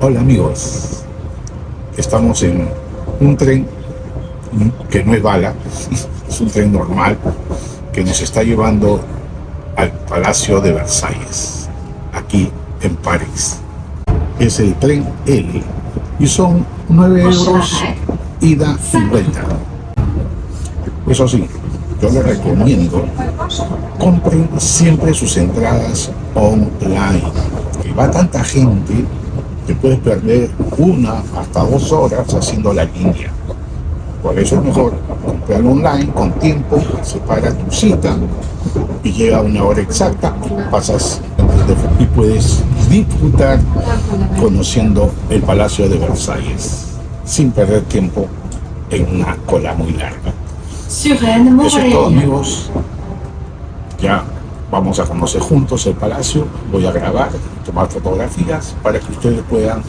Hola amigos, estamos en un tren que no es bala, es un tren normal que nos está llevando al Palacio de Versalles, aquí en París. Es el tren L y son 9 euros ida y vuelta. Eso sí, yo les recomiendo, compren siempre sus entradas online. Que va tanta gente que puedes perder una hasta dos horas haciendo la línea. Por eso es mejor comprar online con tiempo, separa tu cita y llega a una hora exacta y pasas y puedes disfrutar conociendo el Palacio de Versalles sin perder tiempo en una cola muy larga. Eso es todo amigos. Ya vamos a conocer juntos el palacio. Voy a grabar, tomar fotografías para que ustedes puedan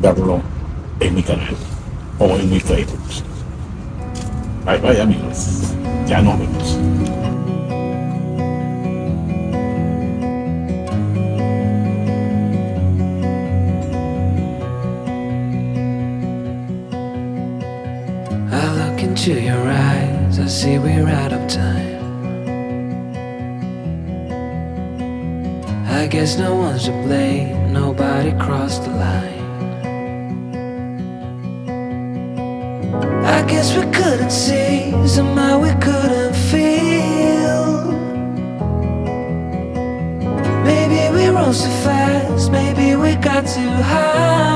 verlo en mi canal o en mi Facebook. Bye bye amigos. Ya nos vemos. into your eyes, I see we're out of time. Guess no one's to blame, nobody crossed the line. I guess we couldn't see, somehow we couldn't feel. Maybe we rose too fast, maybe we got too high.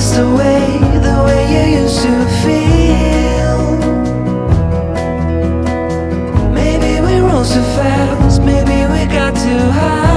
Miss the way, the way you used to feel. Maybe we rose too fast, maybe we got too high.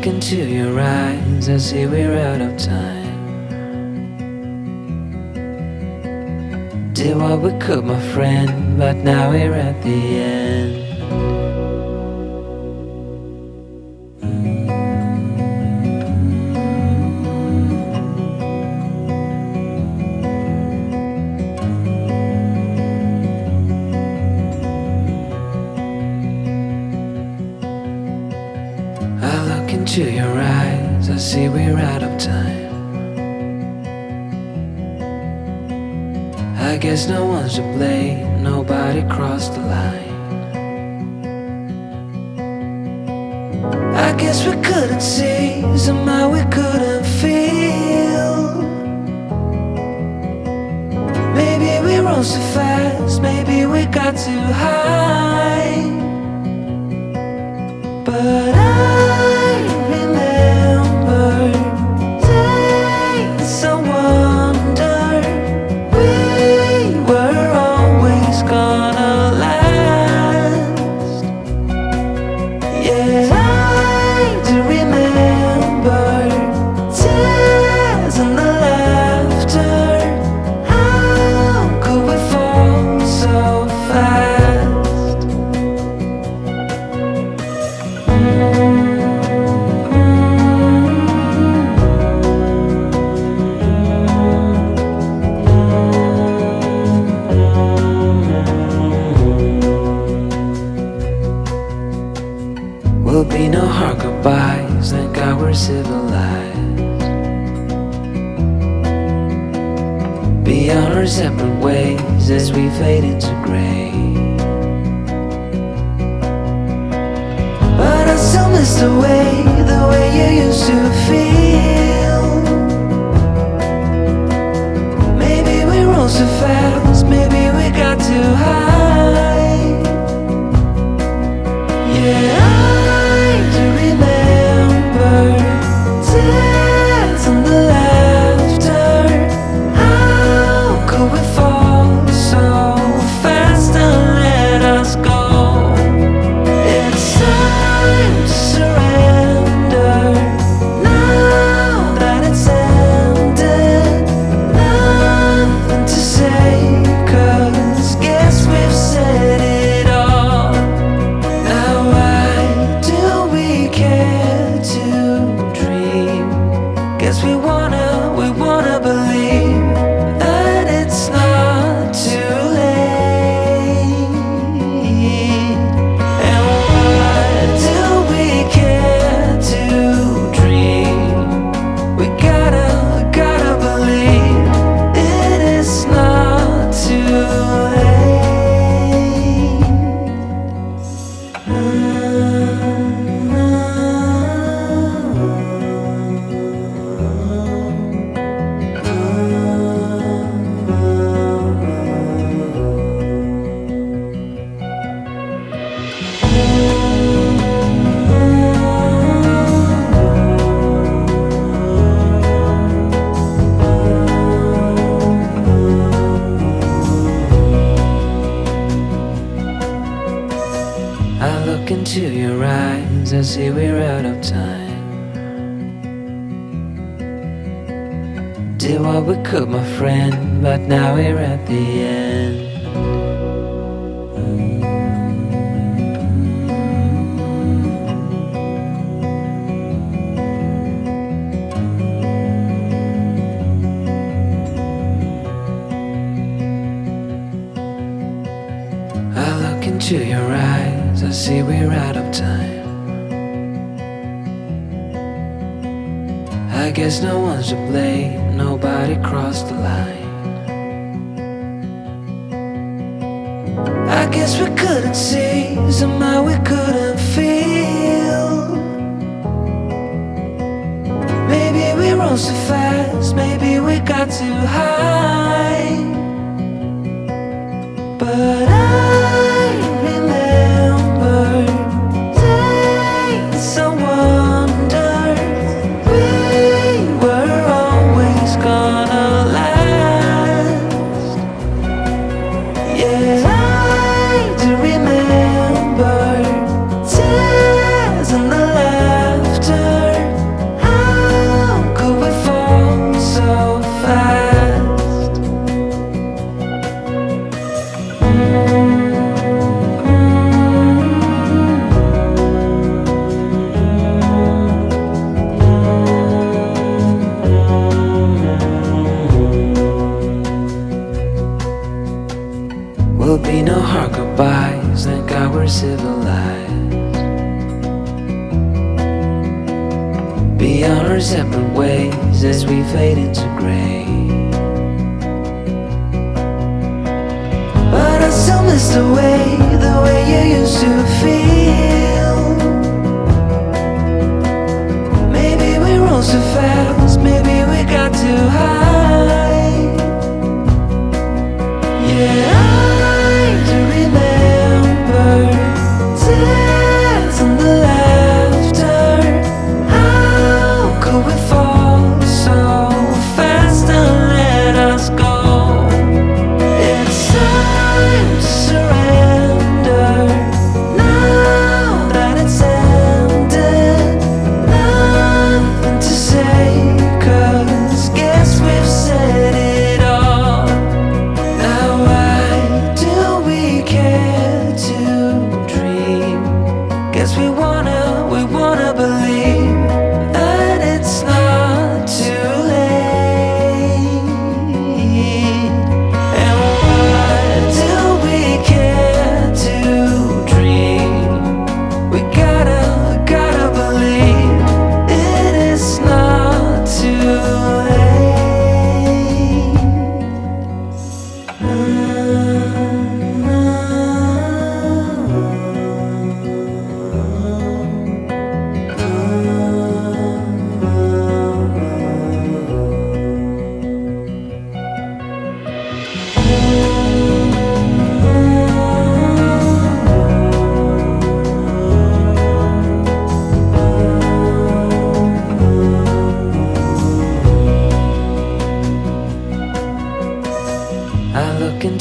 Look into your eyes, I see we're out of time. Did what we could, my friend, but now we're at the end. Look into your eyes, I see we're out of time. I guess no one's to blame, nobody crossed the line. I guess we couldn't see, somehow we couldn't feel. Maybe we rose too fast, maybe we got too high. Ways Could, my friend, but now we're at the end. I look into your eyes, I see we're out of time. I guess no one's to blame, nobody crossed the line. I guess we couldn't see, somehow we couldn't feel. Maybe we rose too fast, maybe we got too high. Our separate ways as we fade into gray. But I still miss the way, the way you used to feel. Maybe we rose too fast, maybe we got too high.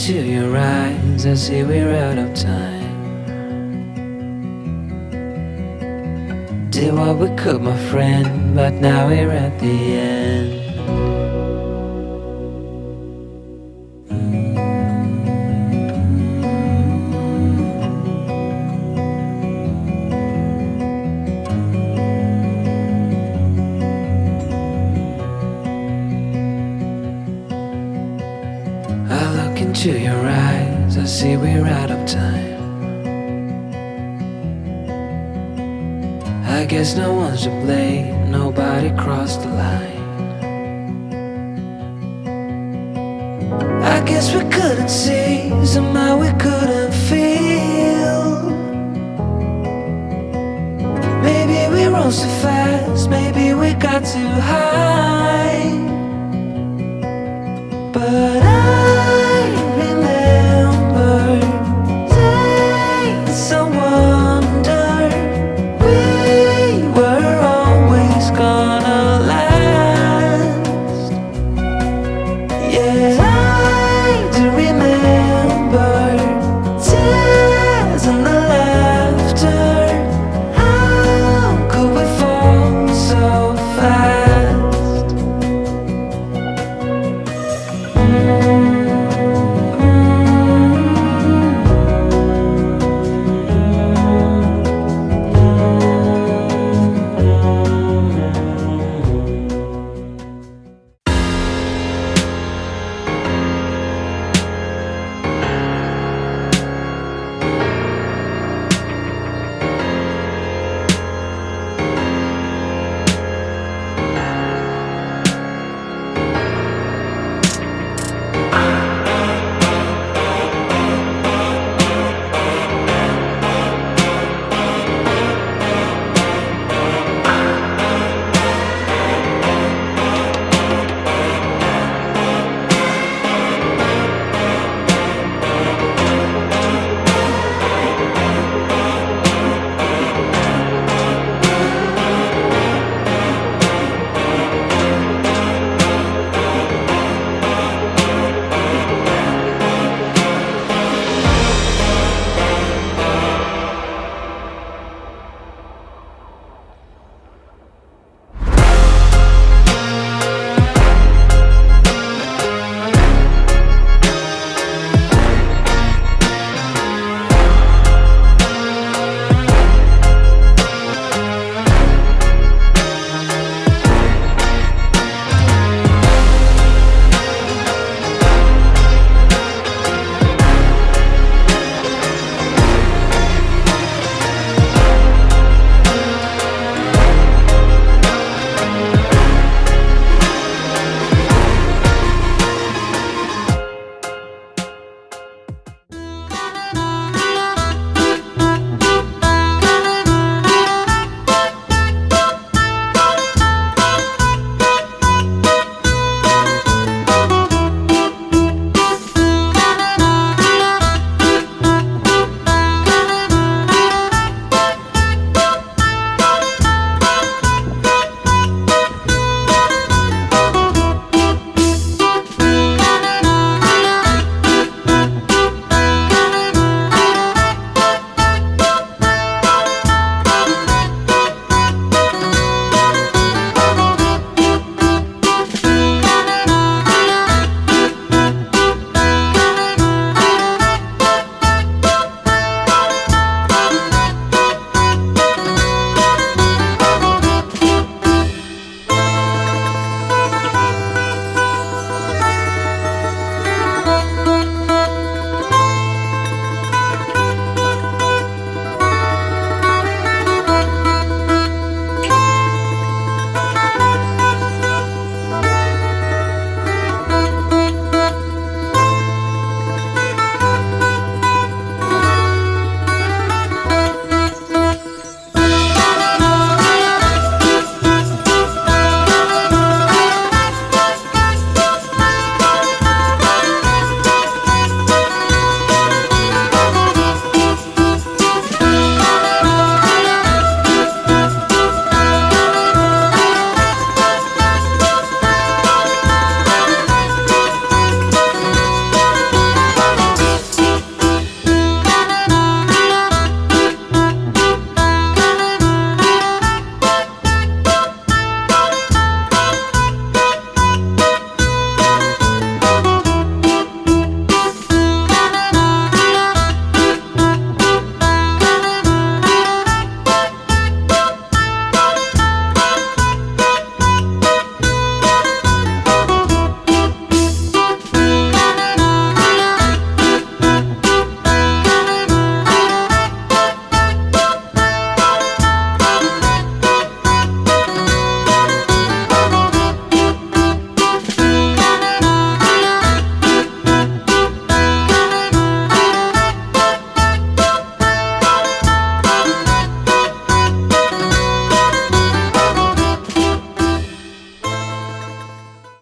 Into your eyes, I see we're out of time. Did what we could, my friend, but now we're at the end. Into your eyes, I see we're out of time. I guess no one's to blame, nobody crossed the line. I guess we couldn't see, somehow we couldn't feel. Maybe we rose too fast, maybe we got too high.